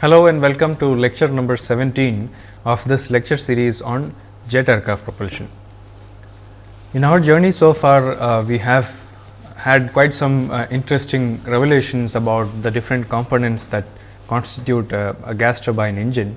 Hello and welcome to lecture number 17 of this lecture series on jet aircraft propulsion. In our journey so far, uh, we have had quite some uh, interesting revelations about the different components that constitute uh, a gas turbine engine.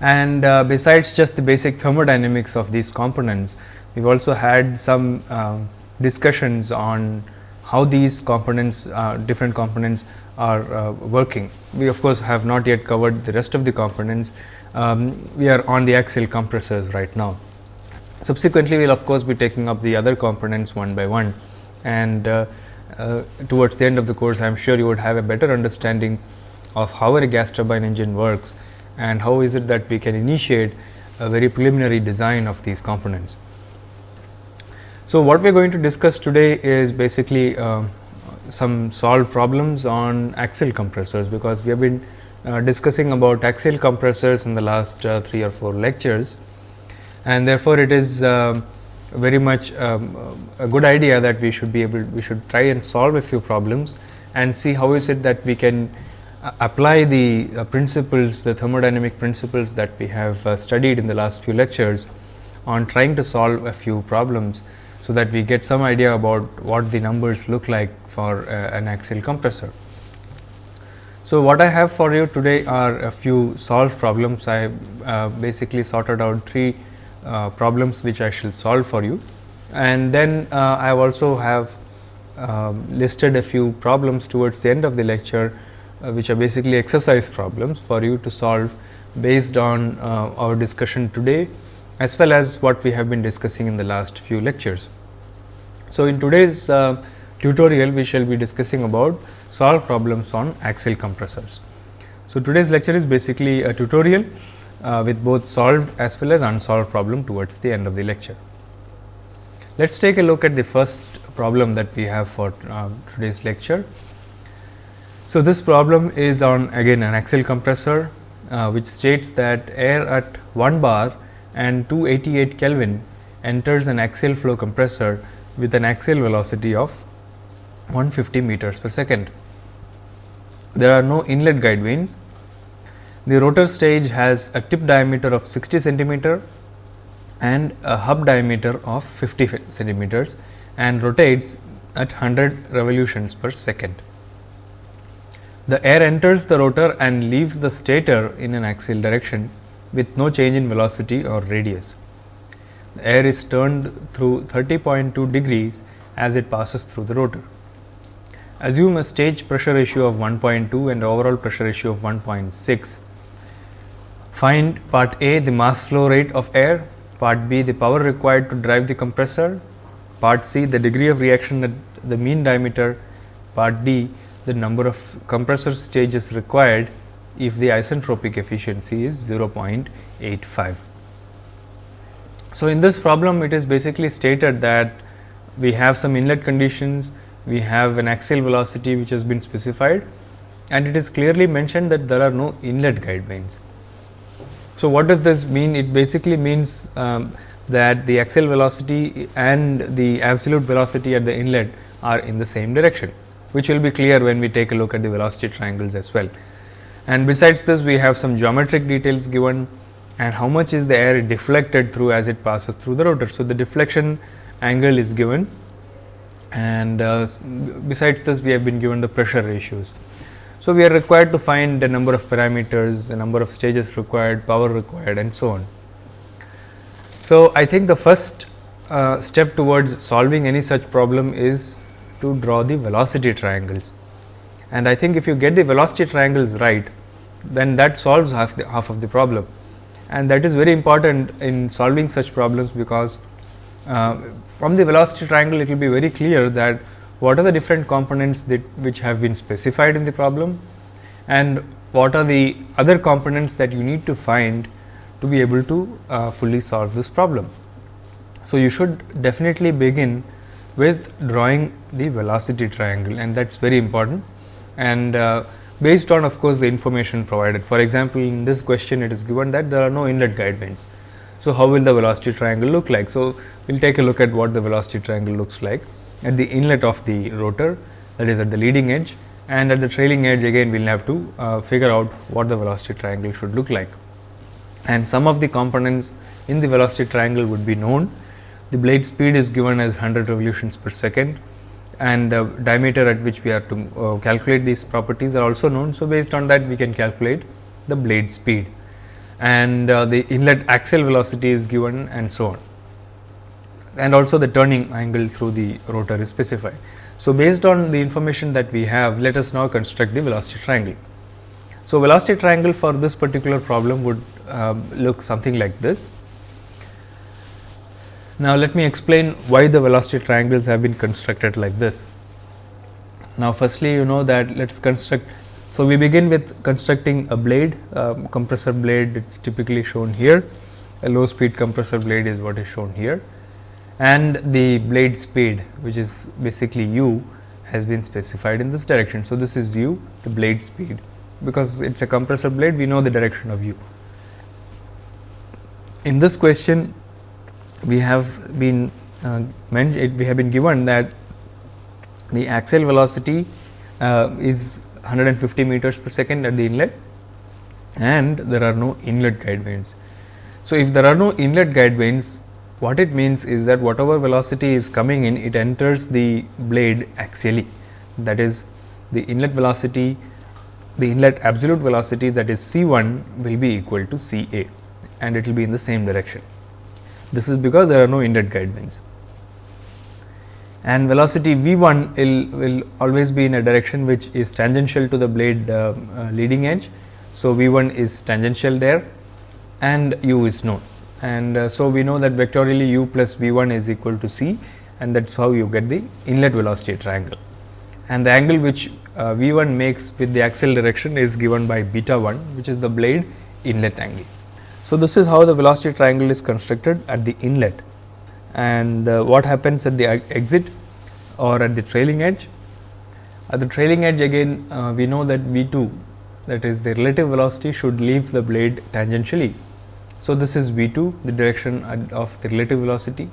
And uh, besides just the basic thermodynamics of these components, we have also had some um, discussions on how these components, uh, different components are uh, working. We of course, have not yet covered the rest of the components. Um, we are on the axial compressors right now. Subsequently, we will of course, be taking up the other components one by one and uh, uh, towards the end of the course, I am sure you would have a better understanding of how a gas turbine engine works and how is it that we can initiate a very preliminary design of these components. So, what we are going to discuss today is basically uh, some solved problems on axial compressors, because we have been uh, discussing about axial compressors in the last uh, 3 or 4 lectures. And therefore, it is um, very much um, a good idea that we should be able we should try and solve a few problems and see how is it that we can uh, apply the uh, principles the thermodynamic principles that we have uh, studied in the last few lectures on trying to solve a few problems so that we get some idea about what the numbers look like for uh, an axial compressor. So, what I have for you today are a few solved problems. I uh, basically sorted out three uh, problems which I shall solve for you and then uh, I also have um, listed a few problems towards the end of the lecture uh, which are basically exercise problems for you to solve based on uh, our discussion today as well as what we have been discussing in the last few lectures. So, in today's uh, tutorial we shall be discussing about solve problems on axial compressors. So, today's lecture is basically a tutorial uh, with both solved as well as unsolved problem towards the end of the lecture. Let us take a look at the first problem that we have for uh, today's lecture. So, this problem is on again an axial compressor, uh, which states that air at 1 bar and 288 Kelvin enters an axial flow compressor with an axial velocity of 150 meters per second. There are no inlet guide vanes. The rotor stage has a tip diameter of 60 centimeter and a hub diameter of 50 centimeters and rotates at 100 revolutions per second. The air enters the rotor and leaves the stator in an axial direction with no change in velocity or radius. Air is turned through 30.2 degrees as it passes through the rotor. Assume a stage pressure ratio of 1.2 and overall pressure ratio of 1.6. Find part A the mass flow rate of air, part B the power required to drive the compressor, part C the degree of reaction at the mean diameter, part D the number of compressor stages required if the isentropic efficiency is 0.85. So, in this problem it is basically stated that we have some inlet conditions, we have an axial velocity which has been specified and it is clearly mentioned that there are no inlet guide vanes. So, what does this mean? It basically means um, that the axial velocity and the absolute velocity at the inlet are in the same direction, which will be clear when we take a look at the velocity triangles as well. And besides this, we have some geometric details given and how much is the air deflected through as it passes through the rotor. So, the deflection angle is given and uh, besides this we have been given the pressure ratios. So, we are required to find the number of parameters, the number of stages required, power required and so on. So, I think the first uh, step towards solving any such problem is to draw the velocity triangles. And I think if you get the velocity triangles right, then that solves half, the, half of the problem. And that is very important in solving such problems, because uh, from the velocity triangle it will be very clear that what are the different components that which have been specified in the problem and what are the other components that you need to find to be able to uh, fully solve this problem. So, you should definitely begin with drawing the velocity triangle and that is very important and uh, based on of course, the information provided. For example, in this question it is given that there are no inlet guide vanes. So, how will the velocity triangle look like? So, we will take a look at what the velocity triangle looks like at the inlet of the rotor that is at the leading edge and at the trailing edge again we will have to uh, figure out what the velocity triangle should look like. And some of the components in the velocity triangle would be known. The blade speed is given as 100 revolutions per second and the diameter at which we are to uh, calculate these properties are also known. So, based on that we can calculate the blade speed and uh, the inlet axial velocity is given and so on and also the turning angle through the rotor is specified. So, based on the information that we have let us now construct the velocity triangle. So, velocity triangle for this particular problem would uh, look something like this. Now, let me explain why the velocity triangles have been constructed like this. Now, firstly you know that let us construct. So, we begin with constructing a blade um, compressor blade it is typically shown here a low speed compressor blade is what is shown here and the blade speed which is basically u has been specified in this direction. So, this is u the blade speed because it is a compressor blade we know the direction of u. In this question we have been uh, we have been given that the axial velocity uh, is 150 meters per second at the inlet and there are no inlet guide vanes. So, if there are no inlet guide vanes what it means is that whatever velocity is coming in it enters the blade axially that is the inlet velocity the inlet absolute velocity that is C 1 will be equal to C A and it will be in the same direction. This is because there are no inlet guide vanes and velocity V 1 will, will always be in a direction which is tangential to the blade uh, uh, leading edge. So, V 1 is tangential there and u is known and uh, so we know that vectorially u plus v 1 is equal to c and that is how you get the inlet velocity triangle. And the angle which uh, v 1 makes with the axial direction is given by beta 1 which is the blade inlet angle. So, this is how the velocity triangle is constructed at the inlet and uh, what happens at the exit or at the trailing edge. At the trailing edge again uh, we know that v 2 that is the relative velocity should leave the blade tangentially so, this is V 2 the direction of the relative velocity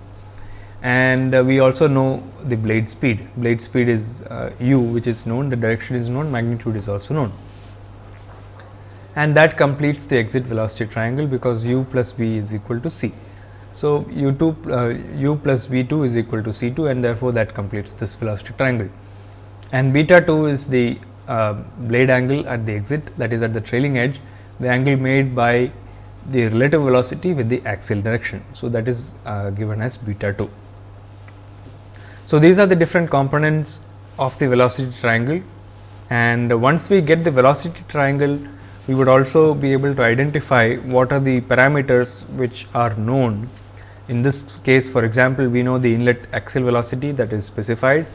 and uh, we also know the blade speed. Blade speed is uh, u which is known, the direction is known, magnitude is also known. And that completes the exit velocity triangle because u plus v is equal to c. So, u 2 uh, u plus v 2 is equal to c 2 and therefore, that completes this velocity triangle. And beta 2 is the uh, blade angle at the exit that is at the trailing edge, the angle made by the relative velocity with the axial direction. So, that is uh, given as beta 2. So, these are the different components of the velocity triangle and once we get the velocity triangle we would also be able to identify what are the parameters which are known. In this case for example, we know the inlet axial velocity that is specified,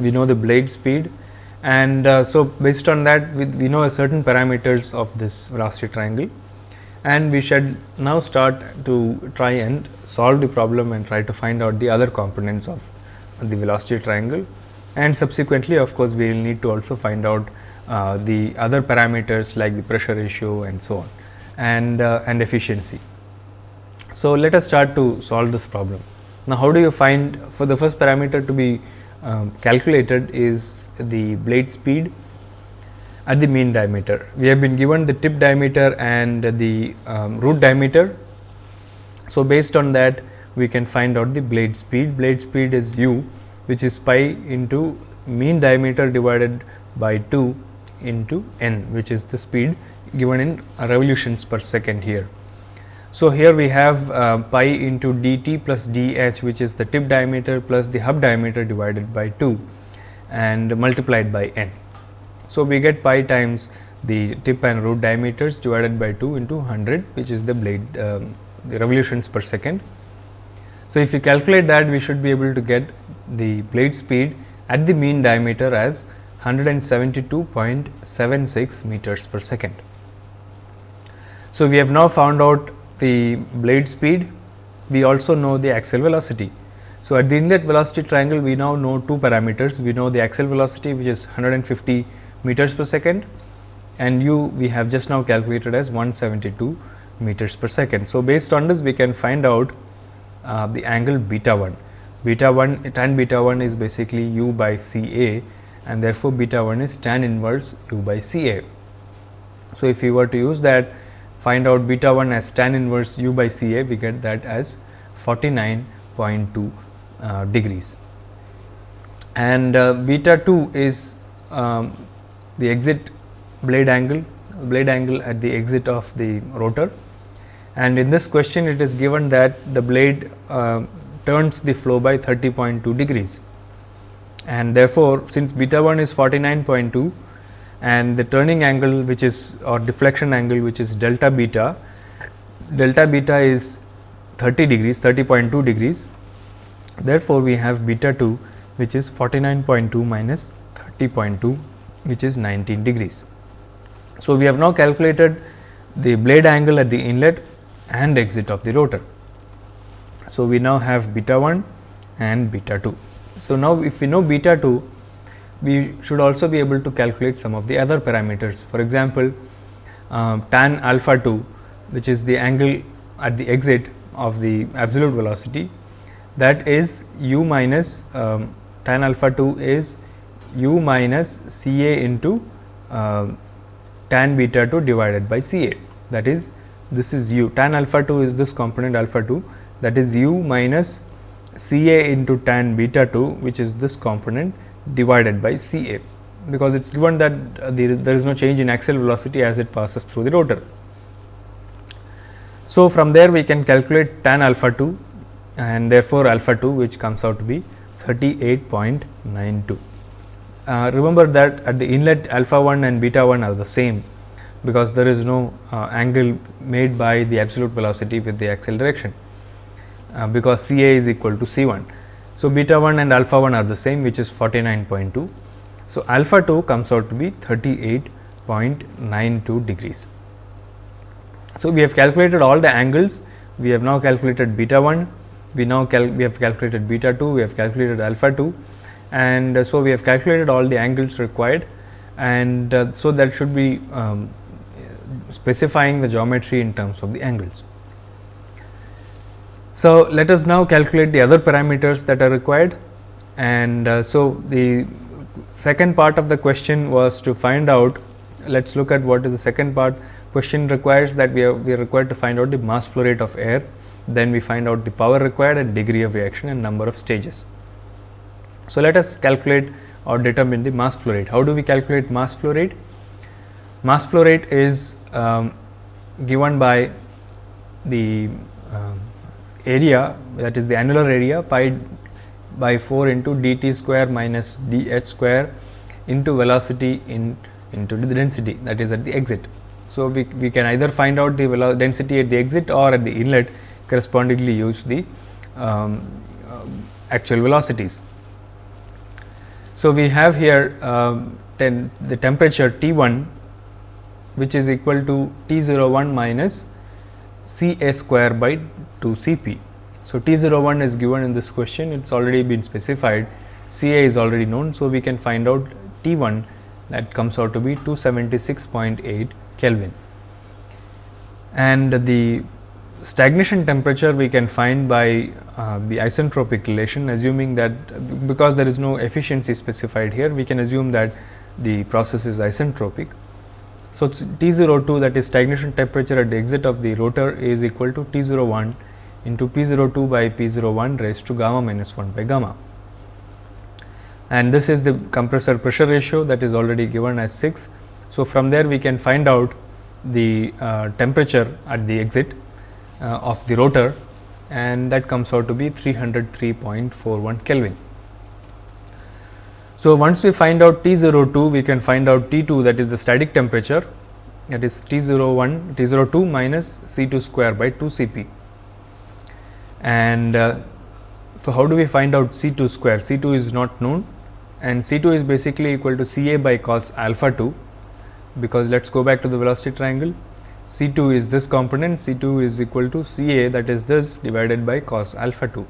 we know the blade speed. And uh, so based on that we, we know a certain parameters of this velocity triangle. And we should now start to try and solve the problem and try to find out the other components of the velocity triangle and subsequently of course, we will need to also find out uh, the other parameters like the pressure ratio and so on and uh, and efficiency. So, let us start to solve this problem. Now, how do you find for the first parameter to be um, calculated is the blade speed at the mean diameter. We have been given the tip diameter and the um, root diameter. So, based on that we can find out the blade speed. Blade speed is u which is pi into mean diameter divided by 2 into n which is the speed given in revolutions per second here. So, here we have uh, pi into dt plus dh which is the tip diameter plus the hub diameter divided by 2 and multiplied by n. So, we get pi times the tip and root diameters divided by 2 into 100 which is the blade um, the revolutions per second. So, if you calculate that we should be able to get the blade speed at the mean diameter as 172.76 meters per second. So, we have now found out the blade speed, we also know the axial velocity. So, at the inlet velocity triangle we now know two parameters, we know the axial velocity which is 150 meters per second and u we have just now calculated as 172 meters per second. So, based on this we can find out uh, the angle beta 1. Beta 1 tan beta 1 is basically u by C A and therefore, beta 1 is tan inverse u by C A. So, if we were to use that find out beta 1 as tan inverse u by C A, we get that as 49.2 uh, degrees. And uh, beta 2 is um, the exit blade angle, blade angle at the exit of the rotor. And in this question, it is given that the blade uh, turns the flow by 30.2 degrees. And therefore, since beta 1 is 49.2 and the turning angle which is or deflection angle which is delta beta, delta beta is 30 degrees 30.2 degrees. Therefore, we have beta 2 which is 49.2 minus 30.2 which is 19 degrees. So, we have now calculated the blade angle at the inlet and exit of the rotor. So, we now have beta 1 and beta 2. So, now if we know beta 2, we should also be able to calculate some of the other parameters. For example, uh, tan alpha 2 which is the angle at the exit of the absolute velocity that is u minus um, tan alpha 2 is u minus C A into uh, tan beta 2 divided by C A that is this is u tan alpha 2 is this component alpha 2 that is u minus C A into tan beta 2 which is this component divided by C A because it is given that uh, there, is, there is no change in axial velocity as it passes through the rotor. So, from there we can calculate tan alpha 2 and therefore, alpha 2 which comes out to be 38.92. Uh, remember that at the inlet alpha 1 and beta 1 are the same because there is no uh, angle made by the absolute velocity with the axial direction uh, because C A is equal to C 1. So, beta 1 and alpha 1 are the same which is 49.2. So, alpha 2 comes out to be 38.92 degrees. So, we have calculated all the angles, we have now calculated beta 1, we now we have calculated beta 2, we have calculated alpha 2 and uh, so we have calculated all the angles required and uh, so that should be um, specifying the geometry in terms of the angles. So, let us now calculate the other parameters that are required and uh, so the second part of the question was to find out let us look at what is the second part question requires that we are, we are required to find out the mass flow rate of air then we find out the power required and degree of reaction and number of stages. So, let us calculate or determine the mass flow rate. How do we calculate mass flow rate? Mass flow rate is um, given by the area that is the annular area pi by 4 into d t square minus d h square into velocity in into the density that is at the exit. So, we, we can either find out the velocity density at the exit or at the inlet correspondingly use the um, uh, actual velocities. So, we have here um, ten, the temperature T 1 which is equal to T 0 1 minus C A square by 2 C P. So, T 0 1 is given in this question it is already been specified C A is already known. So, we can find out T 1 that comes out to be 276.8 Kelvin and the stagnation temperature we can find by uh, the isentropic relation assuming that because there is no efficiency specified here we can assume that the process is isentropic. So, T 02 that is stagnation temperature at the exit of the rotor is equal to T 01 into P 02 by P 01 raised to gamma minus 1 by gamma and this is the compressor pressure ratio that is already given as 6. So, from there we can find out the uh, temperature at the exit uh, of the rotor and that comes out to be 303.41 Kelvin. So, once we find out T 02 we can find out T 2 that is the static temperature that is T 01 T 02 minus C 2 square by 2 C p and uh, so how do we find out C 2 square? C 2 is not known. And C 2 is basically equal to C a by cos alpha 2 because let us go back to the velocity triangle. C 2 is this component, C 2 is equal to C A that is this divided by cos alpha 2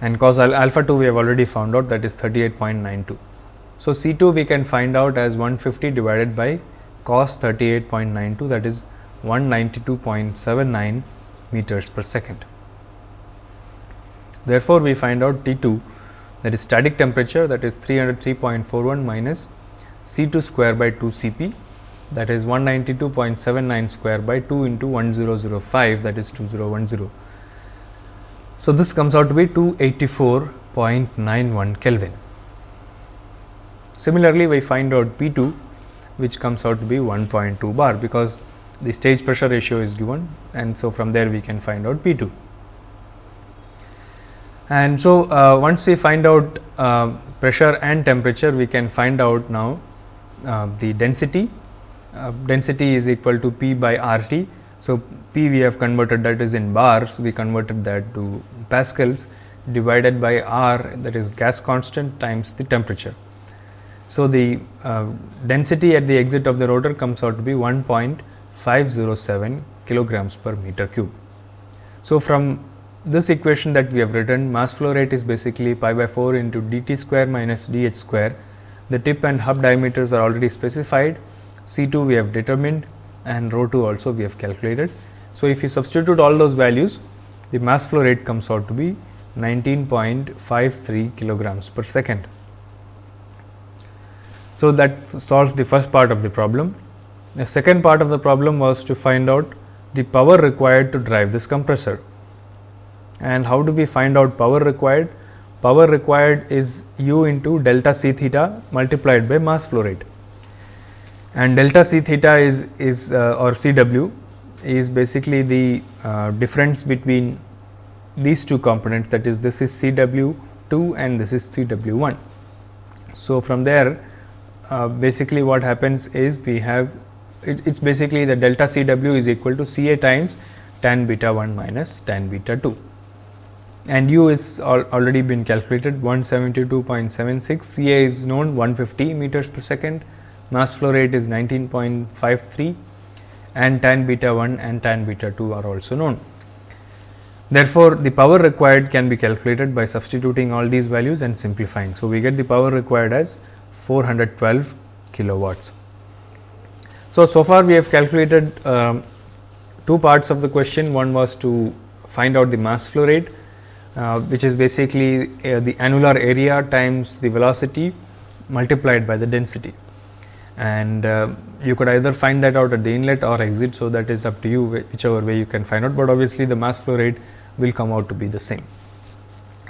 and cos al alpha 2 we have already found out that is 38.92. So, C 2 we can find out as 150 divided by cos 38.92 that is 192.79 meters per second. Therefore, we find out T 2 that is static temperature that is 303.41 minus C 2 square by 2 C p that is 192.79 square by 2 into 1005 that is 2010. So, this comes out to be 284.91 Kelvin. Similarly, we find out P 2 which comes out to be 1.2 bar because the stage pressure ratio is given and so from there we can find out P 2. And so, uh, once we find out uh, pressure and temperature we can find out now uh, the density uh, density is equal to P by R T. So, P we have converted that is in bars we converted that to pascals divided by R that is gas constant times the temperature. So, the uh, density at the exit of the rotor comes out to be 1.507 kilograms per meter cube. So, from this equation that we have written mass flow rate is basically pi by 4 into dt square minus dh square. The tip and hub diameters are already specified, C 2 we have determined and rho 2 also we have calculated. So, if you substitute all those values the mass flow rate comes out to be 19.53 kilograms per second. So, that solves the first part of the problem. The second part of the problem was to find out the power required to drive this compressor. And how do we find out power required? Power required is u into delta c theta multiplied by mass flow rate. And delta c theta is, is uh, or C w is basically the uh, difference between these two components that is this is C w 2 and this is C w 1. So, from there uh, basically what happens is we have it is basically the delta C w is equal to C a times tan beta 1 minus tan beta 2 and u is al already been calculated 172.76 C a is known 150 meters per second mass flow rate is 19.53 and tan beta 1 and tan beta 2 are also known. Therefore, the power required can be calculated by substituting all these values and simplifying. So, we get the power required as 412 kilowatts. So, so far we have calculated um, two parts of the question. One was to find out the mass flow rate, uh, which is basically uh, the annular area times the velocity multiplied by the density. And uh, you could either find that out at the inlet or exit. So, that is up to you whichever way you can find out, but obviously the mass flow rate will come out to be the same.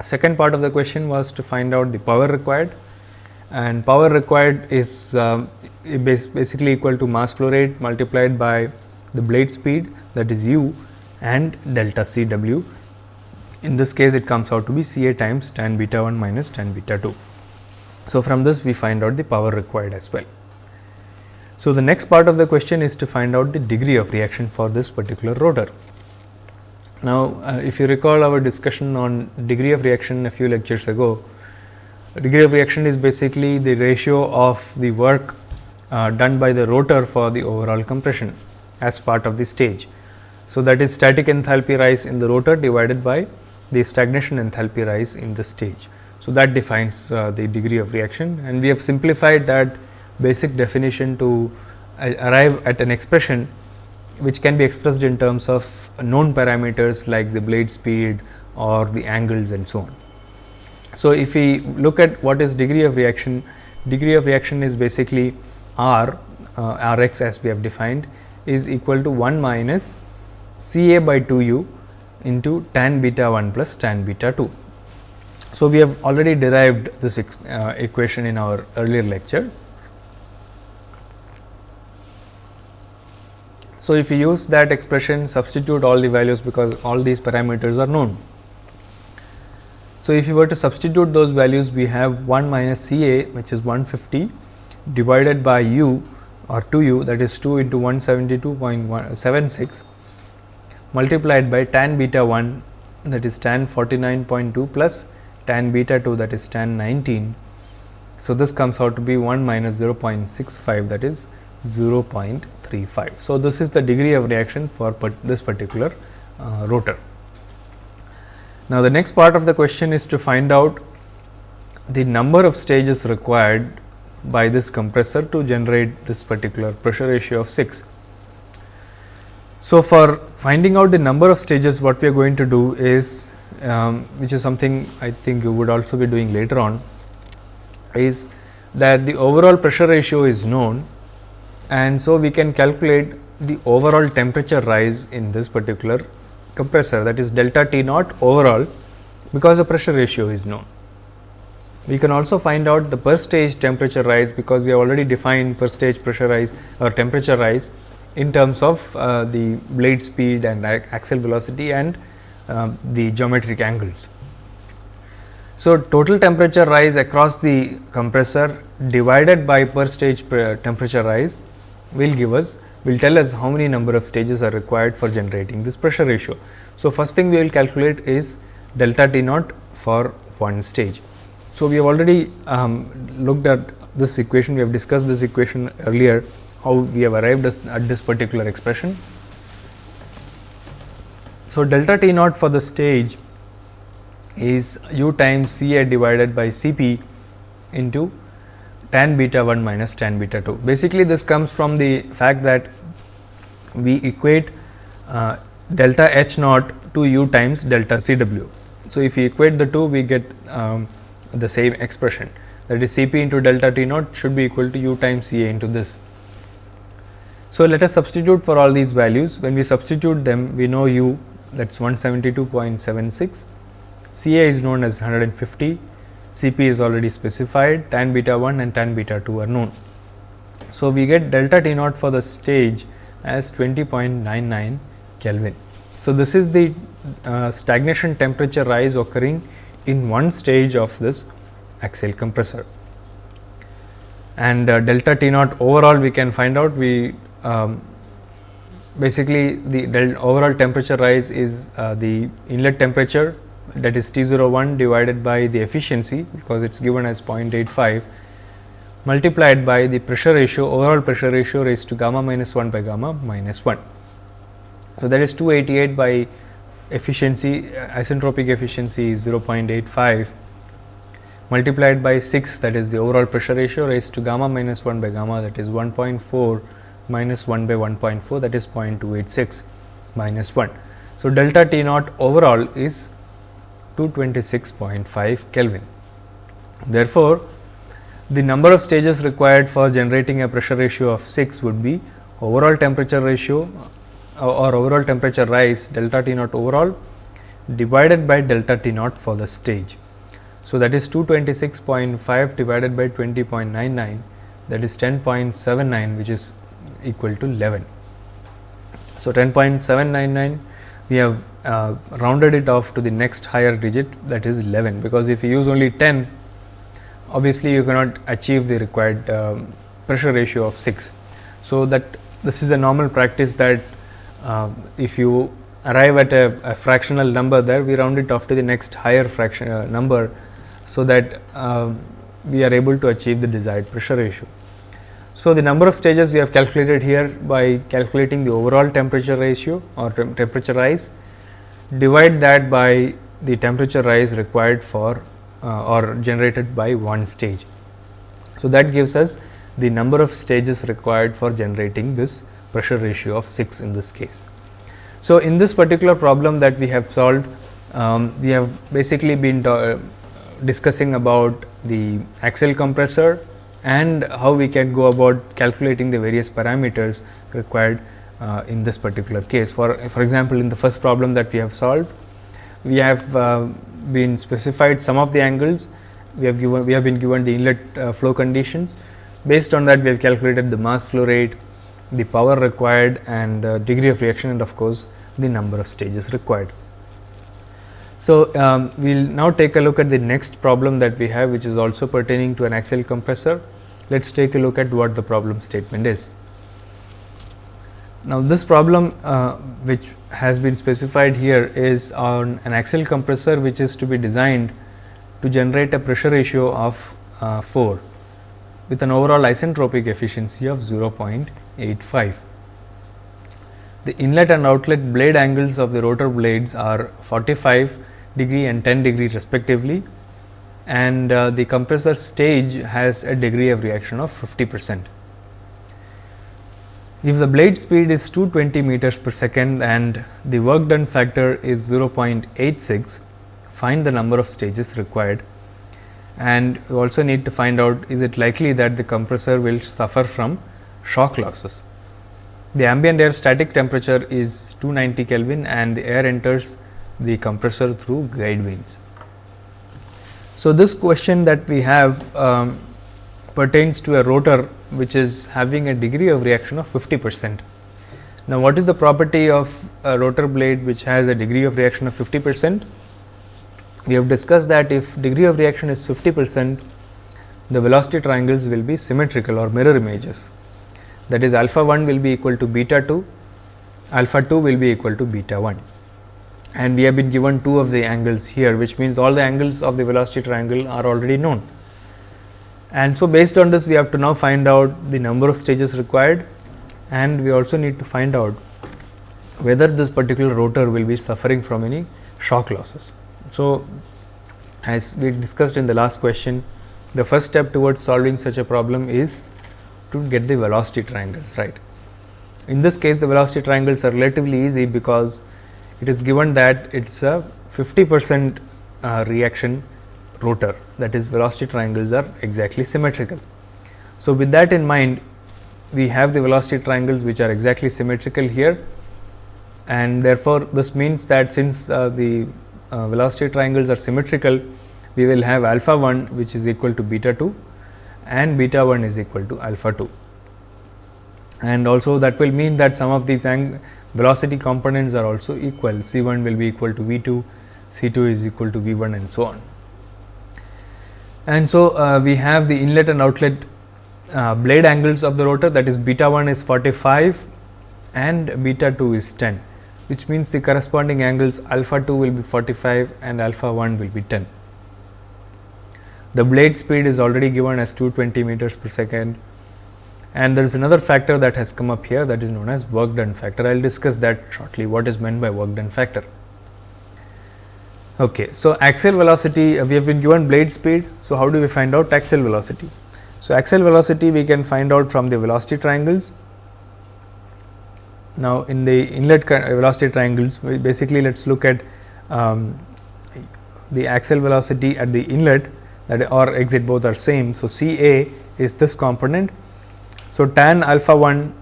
Second part of the question was to find out the power required and power required is basically equal to mass flow rate multiplied by the blade speed that is u and delta C w. In this case it comes out to be C a times tan beta 1 minus tan beta 2. So, from this we find out the power required as well. So, the next part of the question is to find out the degree of reaction for this particular rotor. Now, uh, if you recall our discussion on degree of reaction a few lectures ago, degree of reaction is basically the ratio of the work uh, done by the rotor for the overall compression as part of the stage. So, that is static enthalpy rise in the rotor divided by the stagnation enthalpy rise in the stage. So, that defines uh, the degree of reaction and we have simplified that basic definition to uh, arrive at an expression which can be expressed in terms of known parameters like the blade speed or the angles and so on. So, if we look at what is degree of reaction, degree of reaction is basically R, uh, R x as we have defined is equal to 1 minus C a by 2 u into tan beta 1 plus tan beta 2. So, we have already derived this uh, equation in our earlier lecture. So, if you use that expression substitute all the values because all these parameters are known. So, if you were to substitute those values we have 1 minus C A which is 150 divided by u or 2 u that is 2 into 172.76 multiplied by tan beta 1 that is tan 49.2 plus tan beta 2 that is tan 19. So, this comes out to be 1 minus 0.65 that is 0.35. So, this is the degree of reaction for this particular uh, rotor. Now, the next part of the question is to find out the number of stages required by this compressor to generate this particular pressure ratio of 6. So, for finding out the number of stages what we are going to do is um, which is something I think you would also be doing later on is that the overall pressure ratio is known and so we can calculate the overall temperature rise in this particular compressor that is delta T naught overall because the pressure ratio is known. We can also find out the per stage temperature rise because we have already defined per stage pressure rise or temperature rise in terms of uh, the blade speed and axial velocity and uh, the geometric angles. So, total temperature rise across the compressor divided by per stage per temperature rise will give us will tell us how many number of stages are required for generating this pressure ratio. So, first thing we will calculate is delta T naught for one stage. So, we have already um, looked at this equation, we have discussed this equation earlier, how we have arrived at this particular expression. So, delta T naught for the stage is u times C A divided by C P into tan beta 1 minus tan beta 2. Basically, this comes from the fact that we equate uh, delta H naught to u times delta C W. So, if we equate the two, we get um, the same expression that is C p into delta T naught should be equal to u times C A into this. So, let us substitute for all these values. When we substitute them, we know u that is 172.76, C A is known as 150, C p is already specified, tan beta 1 and tan beta 2 are known. So, we get delta T naught for the stage as 20.99 Kelvin. So, this is the uh, stagnation temperature rise occurring in one stage of this axial compressor. And uh, delta T naught overall we can find out we um, basically the overall temperature rise is uh, the inlet temperature that is T 01 divided by the efficiency because it is given as 0.85 multiplied by the pressure ratio overall pressure ratio raised to gamma minus 1 by gamma minus 1. So, that is 288 by efficiency isentropic efficiency is 0.85 multiplied by 6 that is the overall pressure ratio raised to gamma minus 1 by gamma that is 1.4 minus 1 by 1.4 that is 0.286 minus 1. So, delta T naught overall is 226.5 Kelvin. Therefore, the number of stages required for generating a pressure ratio of 6 would be overall temperature ratio or overall temperature rise delta T naught overall divided by delta T naught for the stage. So, that is 226.5 divided by 20.99 that is 10.79 which is equal to 11. So, 10.799 we have uh, rounded it off to the next higher digit that is 11 because if you use only 10 obviously you cannot achieve the required um, pressure ratio of 6. So, that this is a normal practice that uh, if you arrive at a, a, fractional number there we round it off to the next higher fraction uh, number. So, that uh, we are able to achieve the desired pressure ratio. So, the number of stages we have calculated here by calculating the overall temperature ratio or tem temperature rise divide that by the temperature rise required for uh, or generated by one stage. So, that gives us the number of stages required for generating this pressure ratio of 6 in this case. So, in this particular problem that we have solved, um, we have basically been uh, discussing about the axial compressor and how we can go about calculating the various parameters required uh, in this particular case. For, for example, in the first problem that we have solved, we have uh, been specified some of the angles, we have given we have been given the inlet uh, flow conditions. Based on that, we have calculated the mass flow rate, the power required and degree of reaction and of course, the number of stages required. So, um, we will now take a look at the next problem that we have which is also pertaining to an axial compressor. Let us take a look at what the problem statement is. Now, this problem uh, which has been specified here is on an axial compressor which is to be designed to generate a pressure ratio of uh, 4 with an overall isentropic efficiency of 0.85. The inlet and outlet blade angles of the rotor blades are 45 degree and 10 degree respectively and uh, the compressor stage has a degree of reaction of 50 percent. If the blade speed is 220 meters per second and the work done factor is 0.86, find the number of stages required and we also need to find out is it likely that the compressor will suffer from shock losses. The ambient air static temperature is 290 Kelvin and the air enters the compressor through guide vanes. So, this question that we have um, pertains to a rotor which is having a degree of reaction of 50 percent. Now, what is the property of a rotor blade which has a degree of reaction of 50 percent? We have discussed that if degree of reaction is 50 percent, the velocity triangles will be symmetrical or mirror images that is alpha 1 will be equal to beta 2, alpha 2 will be equal to beta 1 and we have been given two of the angles here which means all the angles of the velocity triangle are already known. And so, based on this we have to now find out the number of stages required and we also need to find out whether this particular rotor will be suffering from any shock losses. So, as we discussed in the last question, the first step towards solving such a problem is to get the velocity triangles right. In this case the velocity triangles are relatively easy because it is given that it is a 50 percent uh, reaction rotor that is velocity triangles are exactly symmetrical. So, with that in mind we have the velocity triangles which are exactly symmetrical here and therefore, this means that since uh, the uh, velocity triangles are symmetrical we will have alpha 1 which is equal to beta 2 and beta 1 is equal to alpha 2. And also that will mean that some of these velocity components are also equal C 1 will be equal to V 2, C 2 is equal to V 1 and so on. And so, uh, we have the inlet and outlet uh, blade angles of the rotor that is beta 1 is 45 and beta 2 is 10 which means the corresponding angles alpha 2 will be 45 and alpha 1 will be 10. The blade speed is already given as 220 meters per second and there is another factor that has come up here that is known as work done factor. I will discuss that shortly what is meant by work done factor. Okay, so, axial velocity uh, we have been given blade speed. So, how do we find out axial velocity? So, axial velocity we can find out from the velocity triangles. Now, in the inlet velocity triangles basically let us look at um, the axial velocity at the inlet that or exit both are same. So, C A is this component. So, tan alpha 1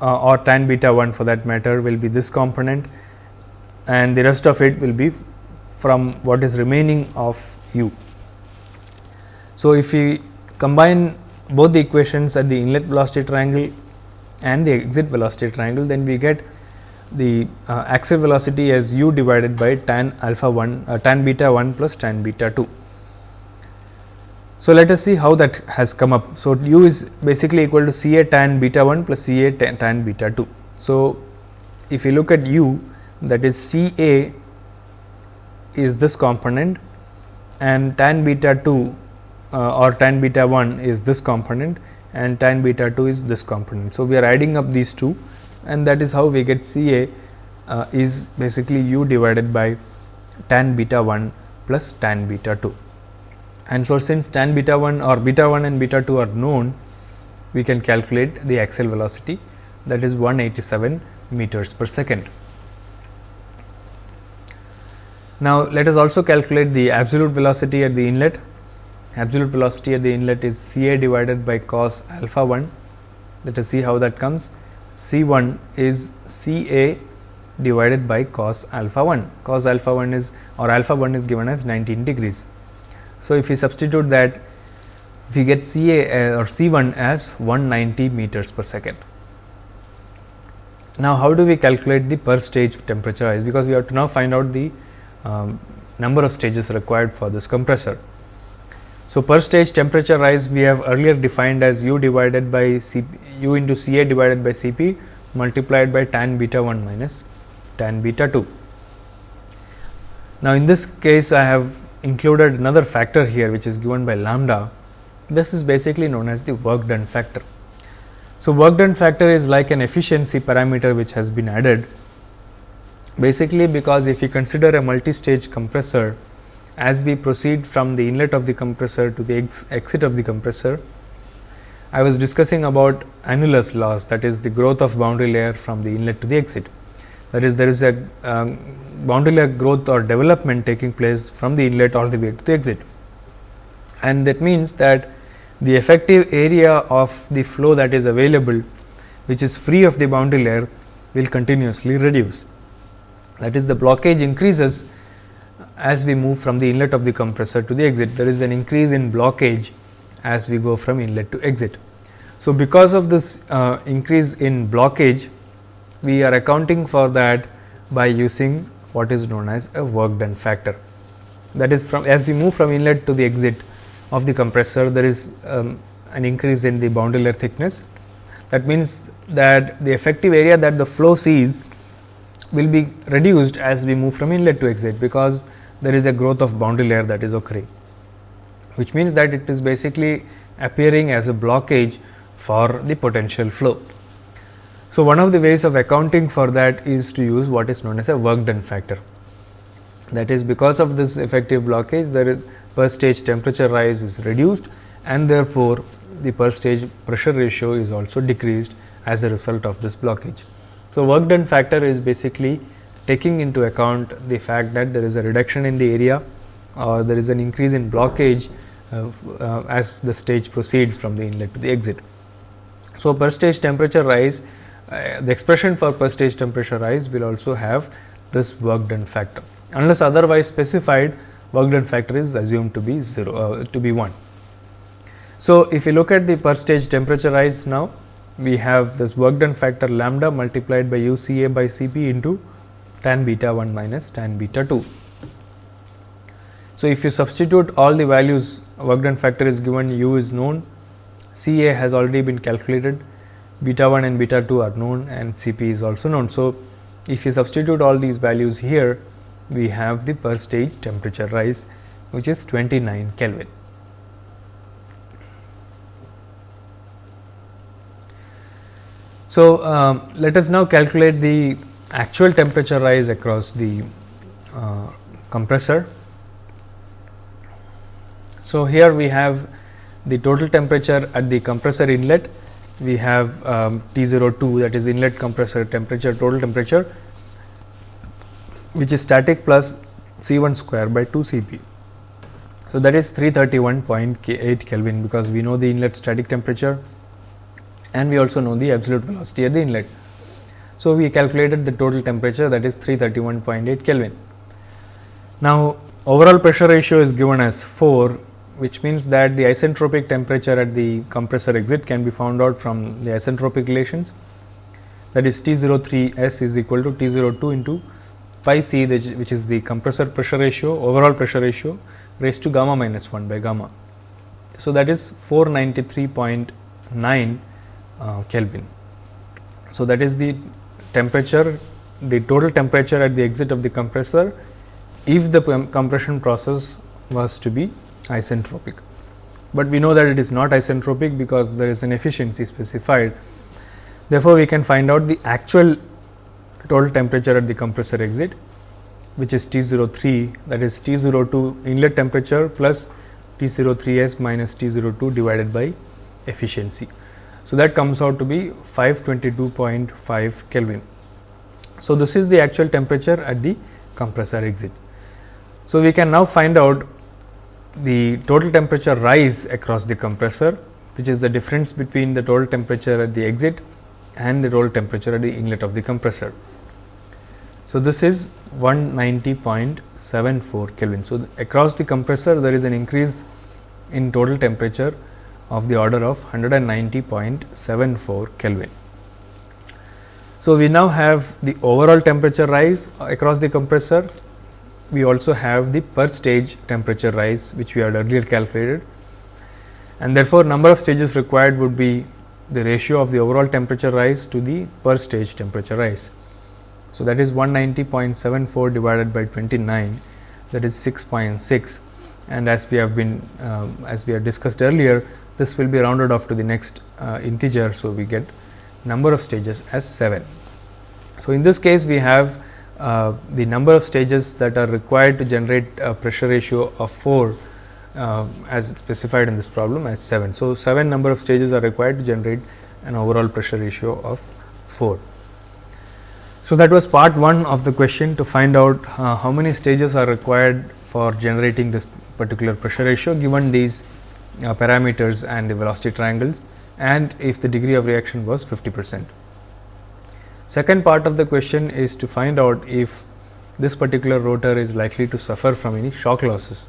uh, or tan beta 1 for that matter will be this component and the rest of it will be from what is remaining of u. So, if we combine both the equations at the inlet velocity triangle and the exit velocity triangle, then we get the uh, axial velocity as u divided by tan alpha 1 uh, tan beta 1 plus tan beta 2. So, let us see how that has come up. So, u is basically equal to C A tan beta 1 plus C A tan beta 2. So, if you look at u that is C A is this component and tan beta 2 uh, or tan beta 1 is this component and tan beta 2 is this component. So, we are adding up these two and that is how we get C A uh, is basically u divided by tan beta 1 plus tan beta 2 and so since tan beta 1 or beta 1 and beta 2 are known we can calculate the axial velocity that is 187 meters per second. Now, let us also calculate the absolute velocity at the inlet. Absolute velocity at the inlet is C A divided by cos alpha 1. Let us see how that comes. C 1 is C A divided by cos alpha 1. Cos alpha 1 is or alpha 1 is given as 19 degrees. So, if we substitute that we get C A uh, or C 1 as 190 meters per second. Now, how do we calculate the per stage temperature rise because we have to now find out the um, number of stages required for this compressor. So, per stage temperature rise we have earlier defined as u divided by C u into C A divided by C P multiplied by tan beta 1 minus tan beta 2. Now, in this case I have included another factor here which is given by lambda. This is basically known as the work done factor. So, work done factor is like an efficiency parameter which has been added basically because if you consider a multi-stage compressor as we proceed from the inlet of the compressor to the ex exit of the compressor, I was discussing about annulus loss that is the growth of boundary layer from the inlet to the exit. That is there is a um, boundary layer growth or development taking place from the inlet all the way to the exit. And that means that the effective area of the flow that is available which is free of the boundary layer will continuously reduce. That is the blockage increases as we move from the inlet of the compressor to the exit. There is an increase in blockage as we go from inlet to exit. So, because of this uh, increase in blockage, we are accounting for that by using what is known as a work done factor. That is from as we move from inlet to the exit of the compressor, there is um, an increase in the boundary layer thickness. That means that the effective area that the flow sees will be reduced as we move from inlet to exit, because there is a growth of boundary layer that is occurring, which means that it is basically appearing as a blockage for the potential flow. So, one of the ways of accounting for that is to use what is known as a work done factor. That is because of this effective blockage, the per stage temperature rise is reduced and therefore, the per stage pressure ratio is also decreased as a result of this blockage. So, work done factor is basically taking into account the fact that there is a reduction in the area or there is an increase in blockage uh, uh, as the stage proceeds from the inlet to the exit. So, per stage temperature rise uh, the expression for per stage temperature rise will also have this work done factor. Unless otherwise specified work done factor is assumed to be 0 uh, to be 1. So, if you look at the per stage temperature rise now we have this work done factor lambda multiplied by u C A by C P into tan beta 1 minus tan beta 2. So, if you substitute all the values work done factor is given u is known C A has already been calculated, beta 1 and beta 2 are known and C p is also known. So, if you substitute all these values here, we have the per stage temperature rise which is 29 Kelvin. So, um, let us now calculate the actual temperature rise across the uh, compressor. So, here we have the total temperature at the compressor inlet we have um, T 02 that is inlet compressor temperature total temperature which is static plus C 1 square by 2 C p. So, that is 331.8 Kelvin because we know the inlet static temperature and we also know the absolute velocity at the inlet. So, we calculated the total temperature that is 331.8 Kelvin. Now, overall pressure ratio is given as 4 which means that the isentropic temperature at the compressor exit can be found out from the isentropic relations that is T 03 S is equal to T 02 into pi c which is the compressor pressure ratio overall pressure ratio raised to gamma minus 1 by gamma. So, that is 493.9 uh, Kelvin. So, that is the temperature the total temperature at the exit of the compressor if the compression process was to be isentropic. But we know that it is not isentropic because there is an efficiency specified. Therefore, we can find out the actual total temperature at the compressor exit which is T 03 that is T 02 inlet temperature plus T 03 S minus T 02 divided by efficiency. So, that comes out to be 522.5 Kelvin. So, this is the actual temperature at the compressor exit. So, we can now find out the total temperature rise across the compressor which is the difference between the total temperature at the exit and the total temperature at the inlet of the compressor. So, this is 190.74 Kelvin. So, across the compressor there is an increase in total temperature of the order of 190.74 Kelvin. So, we now have the overall temperature rise across the compressor we also have the per stage temperature rise which we had earlier calculated and therefore, number of stages required would be the ratio of the overall temperature rise to the per stage temperature rise. So, that is 190.74 divided by 29 that is 6.6 and as we have been uh, as we have discussed earlier this will be rounded off to the next uh, integer. So, we get number of stages as 7. So, in this case we have uh, the number of stages that are required to generate a pressure ratio of 4 uh, as specified in this problem as 7. So, 7 number of stages are required to generate an overall pressure ratio of 4. So, that was part 1 of the question to find out uh, how many stages are required for generating this particular pressure ratio given these uh, parameters and the velocity triangles and if the degree of reaction was 50 percent. Second part of the question is to find out if this particular rotor is likely to suffer from any shock losses.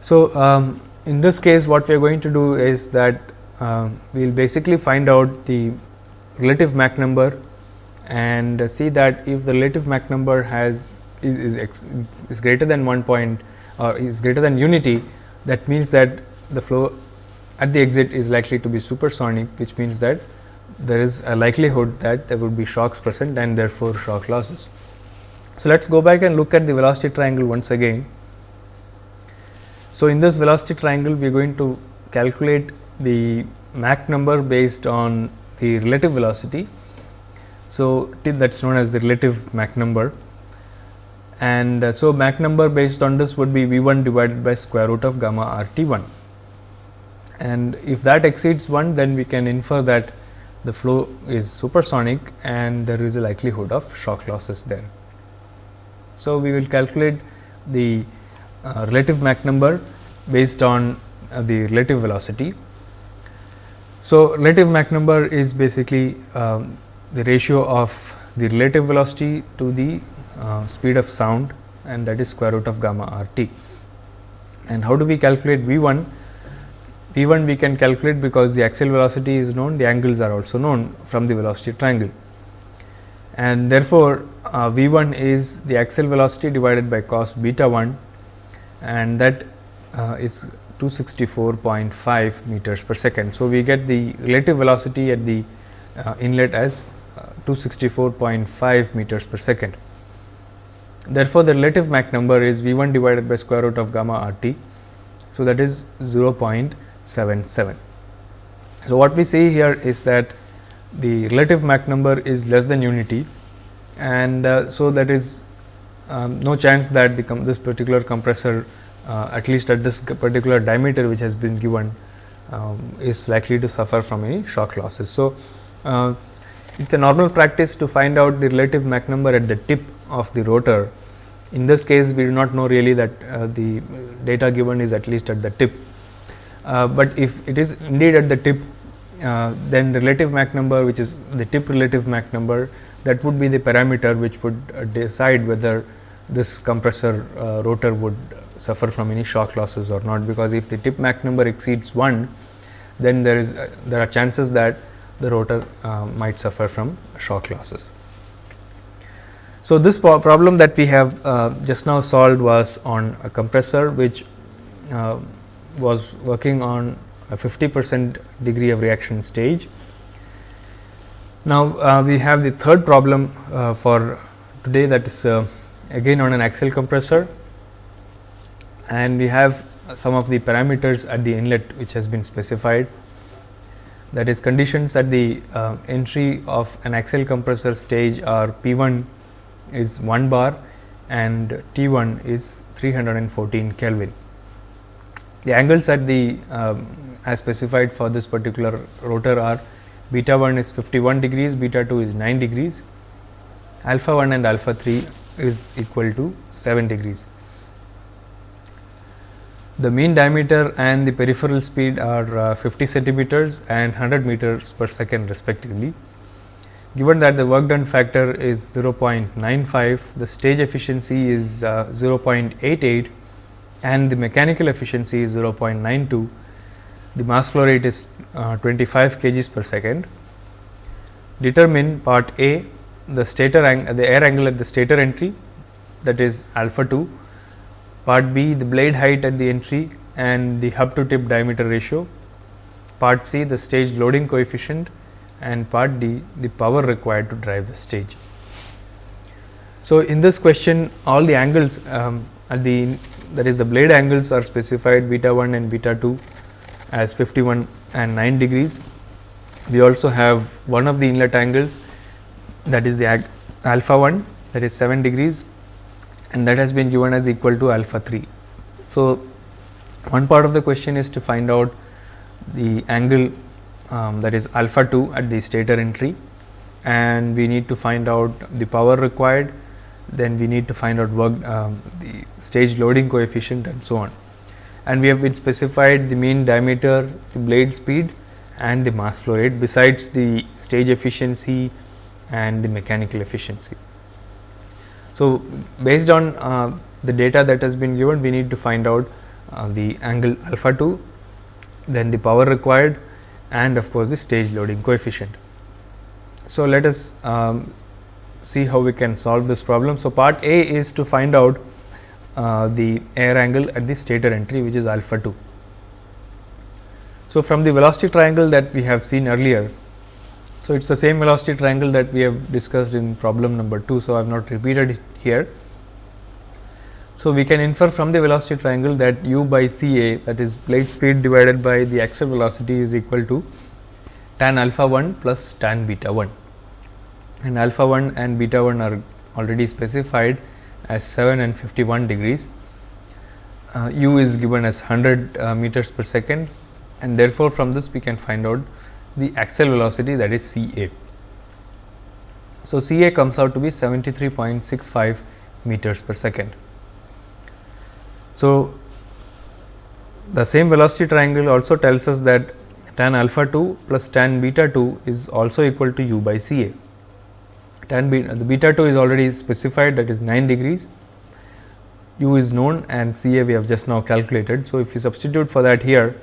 So, um, in this case what we are going to do is that uh, we will basically find out the relative Mach number and see that if the relative Mach number has is is, ex, is greater than 1 point or is greater than unity that means that the flow at the exit is likely to be supersonic which means that there is a likelihood that there would be shocks present and therefore, shock losses. So, let us go back and look at the velocity triangle once again. So, in this velocity triangle we are going to calculate the Mach number based on the relative velocity. So, that is known as the relative Mach number and uh, so Mach number based on this would be V 1 divided by square root of gamma r T 1 and if that exceeds 1 then we can infer that the flow is supersonic and there is a likelihood of shock losses there. So, we will calculate the uh, relative Mach number based on uh, the relative velocity. So, relative Mach number is basically um, the ratio of the relative velocity to the uh, speed of sound and that is square root of gamma r t. And how do we calculate V 1? V 1 we can calculate because the axial velocity is known, the angles are also known from the velocity triangle. And therefore, uh, V 1 is the axial velocity divided by cos beta 1 and that uh, is 264.5 meters per second. So, we get the relative velocity at the uh, inlet as uh, 264.5 meters per second. Therefore, the relative Mach number is V 1 divided by square root of gamma r t. So, that is 0.77. So, what we see here is that the relative Mach number is less than unity and uh, so that is um, no chance that the this particular compressor uh, at least at this particular diameter which has been given um, is likely to suffer from any shock losses. So, uh, it is a normal practice to find out the relative Mach number at the tip of the rotor. In this case, we do not know really that uh, the data given is at least at the tip, uh, but if it is indeed at the tip, uh, then relative Mach number which is the tip relative Mach number that would be the parameter which would uh, decide whether this compressor uh, rotor would suffer from any shock losses or not, because if the tip Mach number exceeds 1, then there is uh, there are chances that the rotor might suffer from shock losses. So, this problem that we have just now solved was on a compressor which uh, was working on a 50 percent degree of reaction stage. Now, uh, we have the third problem uh, for today that is uh, again on an axial compressor and we have some of the parameters at the inlet which has been specified that is conditions at the uh, entry of an axial compressor stage are P 1 is 1 bar and T 1 is 314 Kelvin. The angles at the um, as specified for this particular rotor are beta 1 is 51 degrees, beta 2 is 9 degrees, alpha 1 and alpha 3 is equal to 7 degrees. The mean diameter and the peripheral speed are uh, 50 centimeters and 100 meters per second respectively. Given that the work done factor is 0.95, the stage efficiency is uh, 0.88 and the mechanical efficiency is 0.92. The mass flow rate is uh, 25 kgs per second. Determine part A the stator the air angle at the stator entry that is alpha 2, part B the blade height at the entry and the hub to tip diameter ratio, part C the stage loading coefficient and part D the power required to drive the stage. So, in this question all the angles um, at the that is the blade angles are specified beta 1 and beta 2 as 51 and 9 degrees. We also have one of the inlet angles that is the alpha 1 that is 7 degrees and that has been given as equal to alpha 3. So, one part of the question is to find out the angle um, that is alpha 2 at the stator entry and we need to find out the power required then we need to find out work um, the stage loading coefficient and so on and we have been specified the mean diameter the blade speed and the mass flow rate besides the stage efficiency and the mechanical efficiency. So, based on uh, the data that has been given we need to find out uh, the angle alpha 2 then the power required and of course, the stage loading coefficient. So, let us um, see how we can solve this problem. So, part A is to find out uh, the air angle at the stator entry which is alpha 2. So, from the velocity triangle that we have seen earlier, so it is the same velocity triangle that we have discussed in problem number 2. So, I have not repeated it here. So, we can infer from the velocity triangle that u by C A that is blade speed divided by the axial velocity is equal to tan alpha 1 plus tan beta 1 and alpha 1 and beta 1 are already specified as 7 and 51 degrees. Uh, u is given as 100 uh, meters per second and therefore, from this we can find out the axial velocity that is C A. So, C A comes out to be 73.65 meters per second. So, the same velocity triangle also tells us that tan alpha 2 plus tan beta 2 is also equal to u by C A. Tan beta, the beta 2 is already specified that is 9 degrees, u is known and C A we have just now calculated. So, if we substitute for that here,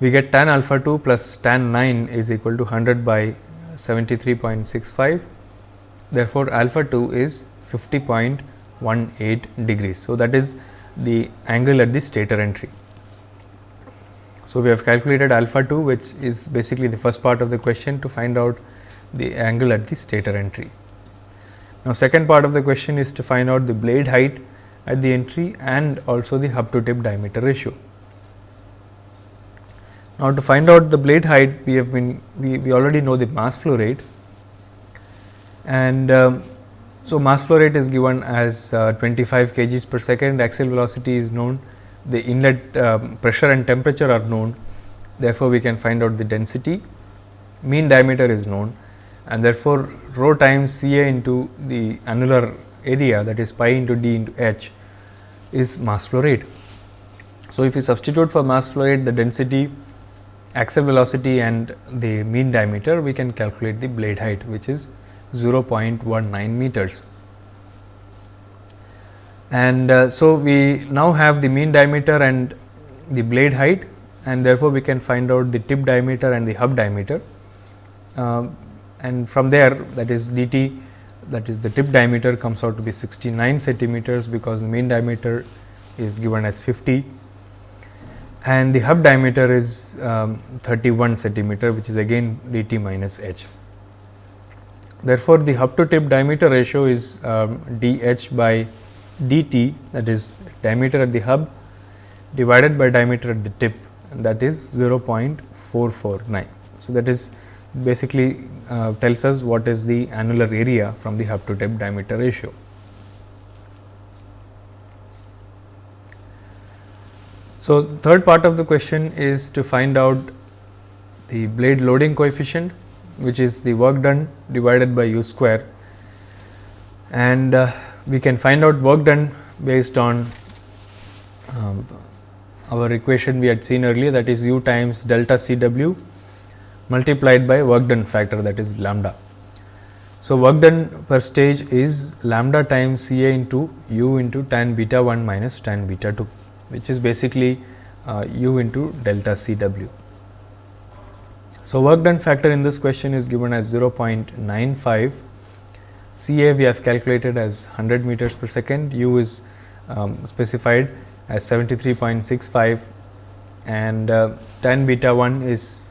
we get tan alpha 2 plus tan 9 is equal to 100 by 73.65. Therefore, alpha 2 is 50.18 degrees. So, that is the angle at the stator entry. So, we have calculated alpha 2 which is basically the first part of the question to find out the angle at the stator entry. Now, second part of the question is to find out the blade height at the entry and also the hub to tip diameter ratio. Now, to find out the blade height we have been we, we already know the mass flow rate and um, so, mass flow rate is given as uh, 25 kgs per second, axial velocity is known, the inlet um, pressure and temperature are known. Therefore, we can find out the density, mean diameter is known and therefore, rho times C A into the annular area that is pi into d into h is mass flow rate. So, if we substitute for mass flow rate the density, axial velocity and the mean diameter, we can calculate the blade height which is 0.19 meters. And uh, so, we now have the mean diameter and the blade height and therefore, we can find out the tip diameter and the hub diameter. Uh, and from there that is d t that is the tip diameter comes out to be 69 centimeters, because the mean diameter is given as 50 and the hub diameter is um, 31 centimeter which is again d t minus h. Therefore, the hub to tip diameter ratio is um, d h by d t that is diameter at the hub divided by diameter at the tip that is 0.449. So, that is basically uh, tells us what is the annular area from the hub to tip diameter ratio. So, third part of the question is to find out the blade loading coefficient which is the work done divided by u square and uh, we can find out work done based on um, our equation we had seen earlier that is u times delta C w multiplied by work done factor that is lambda. So, work done per stage is lambda times C A into u into tan beta 1 minus tan beta 2 which is basically uh, u into delta C w. So, work done factor in this question is given as 0.95, C A we have calculated as 100 meters per second, U is um, specified as 73.65 and uh, tan beta 1 is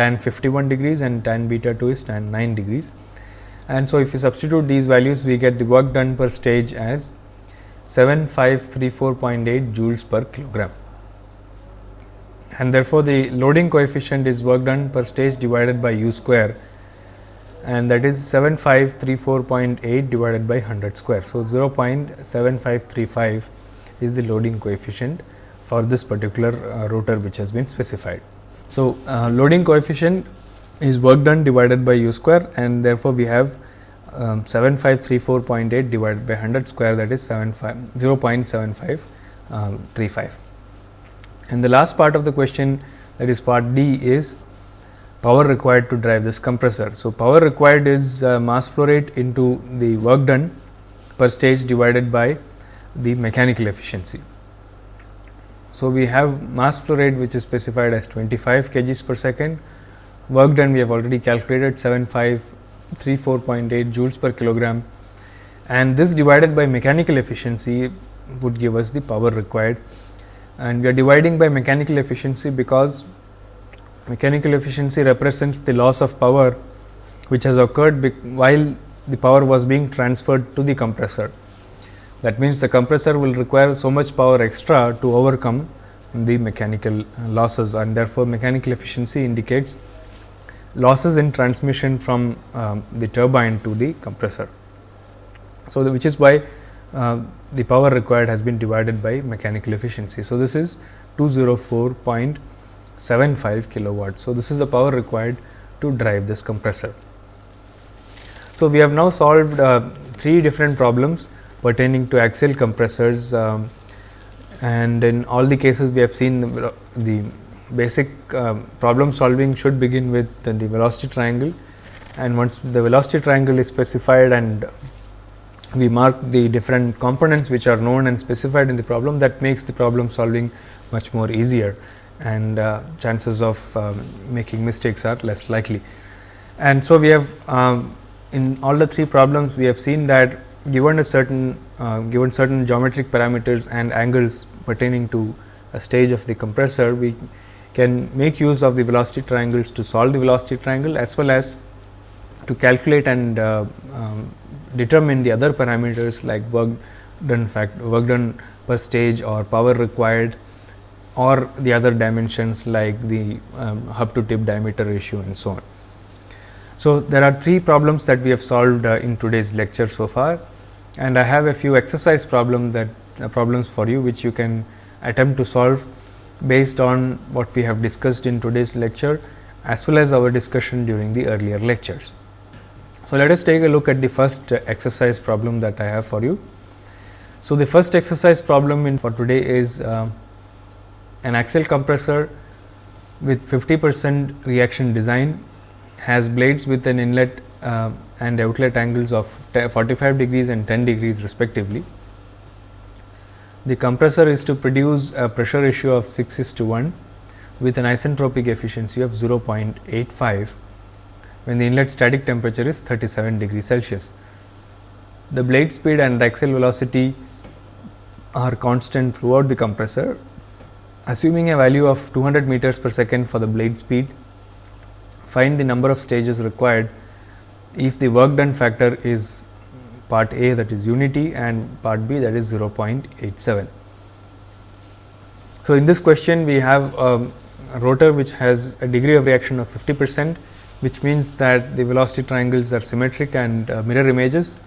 tan 51 degrees and tan beta 2 is tan 9 degrees. And so, if we substitute these values we get the work done per stage as 7534.8 joules per kilogram and therefore, the loading coefficient is work done per stage divided by u square and that is 7534.8 divided by 100 square. So, 0.7535 is the loading coefficient for this particular uh, rotor which has been specified. So, uh, loading coefficient is work done divided by u square and therefore, we have um, 7534.8 divided by 100 square that is 0.7535. Um, and the last part of the question that is part D is power required to drive this compressor. So, power required is uh, mass flow rate into the work done per stage divided by the mechanical efficiency. So, we have mass flow rate which is specified as 25 kgs per second, work done we have already calculated 7534.8 joules per kilogram. And this divided by mechanical efficiency would give us the power required. And we are dividing by mechanical efficiency because mechanical efficiency represents the loss of power which has occurred while the power was being transferred to the compressor. That means, the compressor will require so much power extra to overcome the mechanical losses and therefore, mechanical efficiency indicates losses in transmission from um, the turbine to the compressor. So, the, which is why uh, the power required has been divided by mechanical efficiency. So, this is 204.75 kilowatt. So, this is the power required to drive this compressor. So, we have now solved uh, three different problems pertaining to axial compressors um, and in all the cases we have seen the, the basic uh, problem solving should begin with the, the velocity triangle and once the velocity triangle is specified and we mark the different components which are known and specified in the problem that makes the problem solving much more easier and uh, chances of um, making mistakes are less likely. And so, we have um, in all the three problems we have seen that given a certain uh, given certain geometric parameters and angles pertaining to a stage of the compressor, we can make use of the velocity triangles to solve the velocity triangle as well as to calculate and uh, um, determine the other parameters like work done fact work done per stage or power required or the other dimensions like the um, hub to tip diameter ratio and so on. So, there are three problems that we have solved uh, in today's lecture so far and I have a few exercise problem that uh, problems for you which you can attempt to solve based on what we have discussed in today's lecture as well as our discussion during the earlier lectures. So, let us take a look at the first uh, exercise problem that I have for you. So, the first exercise problem in for today is uh, an axial compressor with 50 percent reaction design has blades with an inlet uh, and outlet angles of 45 degrees and 10 degrees respectively. The compressor is to produce a pressure ratio of 6 is to 1 with an isentropic efficiency of 0.85 when the inlet static temperature is 37 degrees Celsius. The blade speed and axial velocity are constant throughout the compressor. Assuming a value of 200 meters per second for the blade speed, find the number of stages required if the work done factor is part A that is unity and part B that is 0.87. So, in this question we have a rotor which has a degree of reaction of 50 percent which means that the velocity triangles are symmetric and uh, mirror images.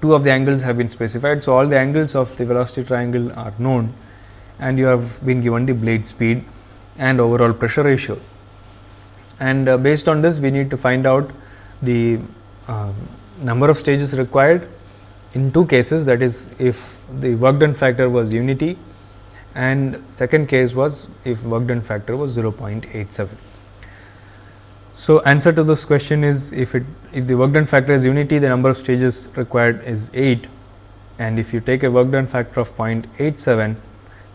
Two of the angles have been specified. So, all the angles of the velocity triangle are known and you have been given the blade speed and overall pressure ratio. And uh, based on this we need to find out the uh, number of stages required in two cases that is if the work done factor was unity and second case was if work done factor was 0.87. So, answer to this question is if it if the work done factor is unity the number of stages required is 8 and if you take a work done factor of 0.87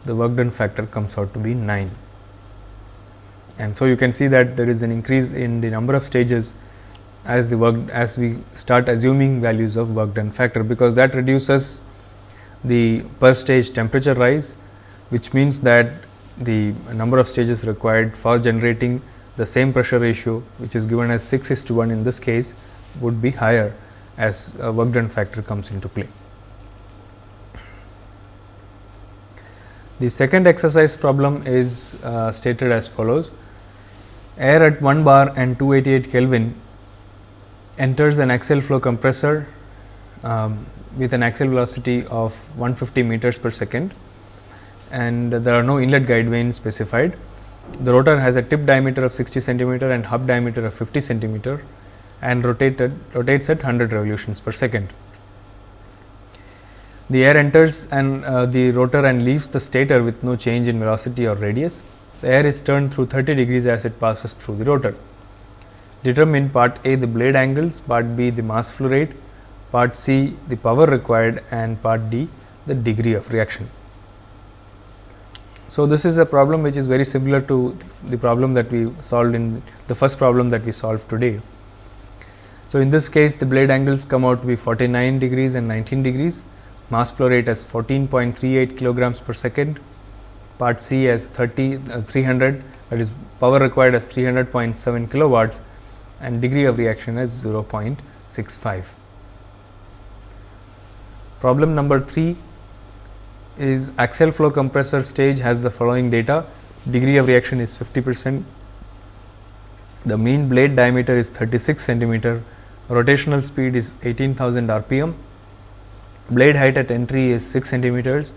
the work done factor comes out to be 9. And so, you can see that there is an increase in the number of stages as the work as we start assuming values of work done factor, because that reduces the per stage temperature rise, which means that the number of stages required for generating the same pressure ratio which is given as 6 is to 1 in this case would be higher as a work done factor comes into play. The second exercise problem is uh, stated as follows. Air at 1 bar and 288 Kelvin enters an axial flow compressor um, with an axial velocity of 150 meters per second and there are no inlet guide vanes specified The rotor has a tip diameter of 60 centimeter and hub diameter of 50 centimeter and rotated rotates at 100 revolutions per second. The air enters and uh, the rotor and leaves the stator with no change in velocity or radius. The air is turned through 30 degrees as it passes through the rotor. Determine part A the blade angles, part B the mass flow rate, part C the power required and part D the degree of reaction. So, this is a problem which is very similar to the problem that we solved in the first problem that we solved today. So, in this case the blade angles come out to be 49 degrees and 19 degrees mass flow rate as 14.38 kilograms per second, part C as 30 uh, 300 that is power required as 300.7 kilowatts and degree of reaction as 0.65. Problem number 3 is axial flow compressor stage has the following data degree of reaction is 50 percent, the mean blade diameter is 36 centimeter, rotational speed is 18,000 rpm Blade height at entry is 6 centimeters.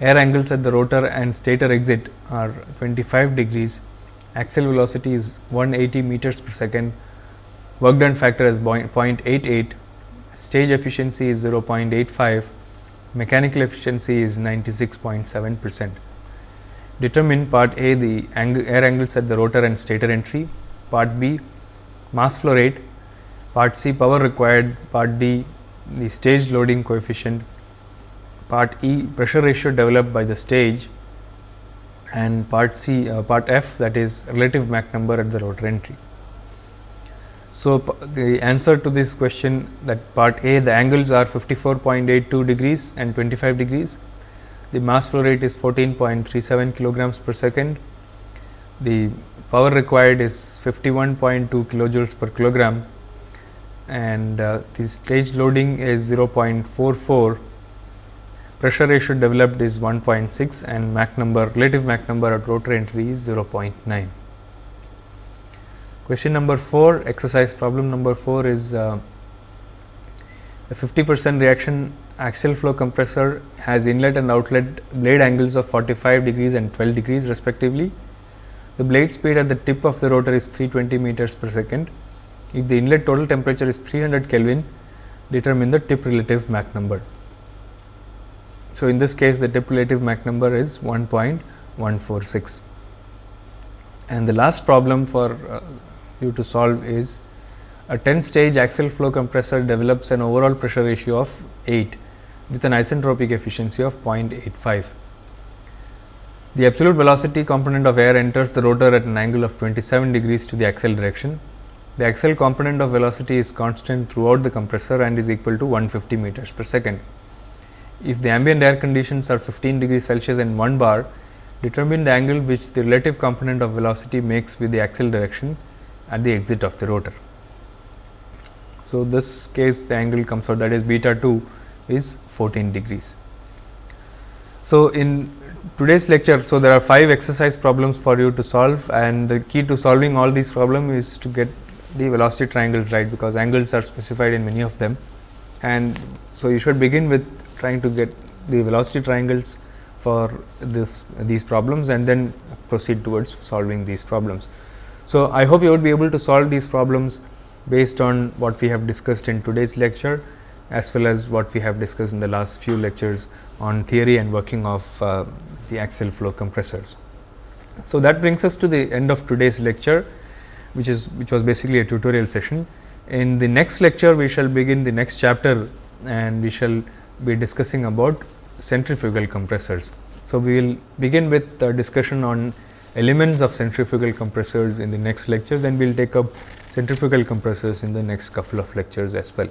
Air angles at the rotor and stator exit are 25 degrees. Axial velocity is 180 meters per second. Work done factor is 0.88. Stage efficiency is 0.85. Mechanical efficiency is 96.7 percent. Determine part A the air angles at the rotor and stator entry, part B mass flow rate, part C power required, part D the stage loading coefficient, part E pressure ratio developed by the stage and part C uh, part F that is relative Mach number at the rotor entry. So, the answer to this question that part A the angles are 54.82 degrees and 25 degrees. The mass flow rate is 14.37 kilograms per second. The power required is 51.2 kilojoules per kilogram and uh, the stage loading is 0.44 pressure ratio developed is 1.6 and Mach number relative Mach number at rotor entry is 0.9. Question number 4 exercise problem number 4 is uh, a 50 percent reaction axial flow compressor has inlet and outlet blade angles of 45 degrees and 12 degrees respectively. The blade speed at the tip of the rotor is 320 meters per second if the inlet total temperature is 300 Kelvin, determine the tip relative Mach number. So, in this case the tip relative Mach number is 1.146. And the last problem for uh, you to solve is a 10 stage axial flow compressor develops an overall pressure ratio of 8 with an isentropic efficiency of 0.85. The absolute velocity component of air enters the rotor at an angle of 27 degrees to the axial direction the axial component of velocity is constant throughout the compressor and is equal to 150 meters per second. If the ambient air conditions are 15 degrees Celsius and 1 bar, determine the angle which the relative component of velocity makes with the axial direction at the exit of the rotor. So, this case the angle comes out that is beta 2 is 14 degrees. So, in today's lecture, so there are 5 exercise problems for you to solve and the key to solving all these problems is to get the velocity triangles right because angles are specified in many of them and so you should begin with trying to get the velocity triangles for this these problems and then proceed towards solving these problems. So, I hope you would be able to solve these problems based on what we have discussed in today's lecture as well as what we have discussed in the last few lectures on theory and working of uh, the axial flow compressors. So, that brings us to the end of today's lecture which is which was basically a tutorial session. In the next lecture, we shall begin the next chapter and we shall be discussing about centrifugal compressors. So, we will begin with a discussion on elements of centrifugal compressors in the next lectures and we will take up centrifugal compressors in the next couple of lectures as well.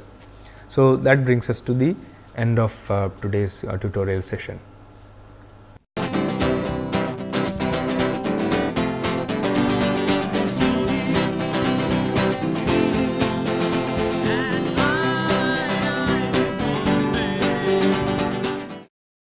So, that brings us to the end of uh, today's uh, tutorial session.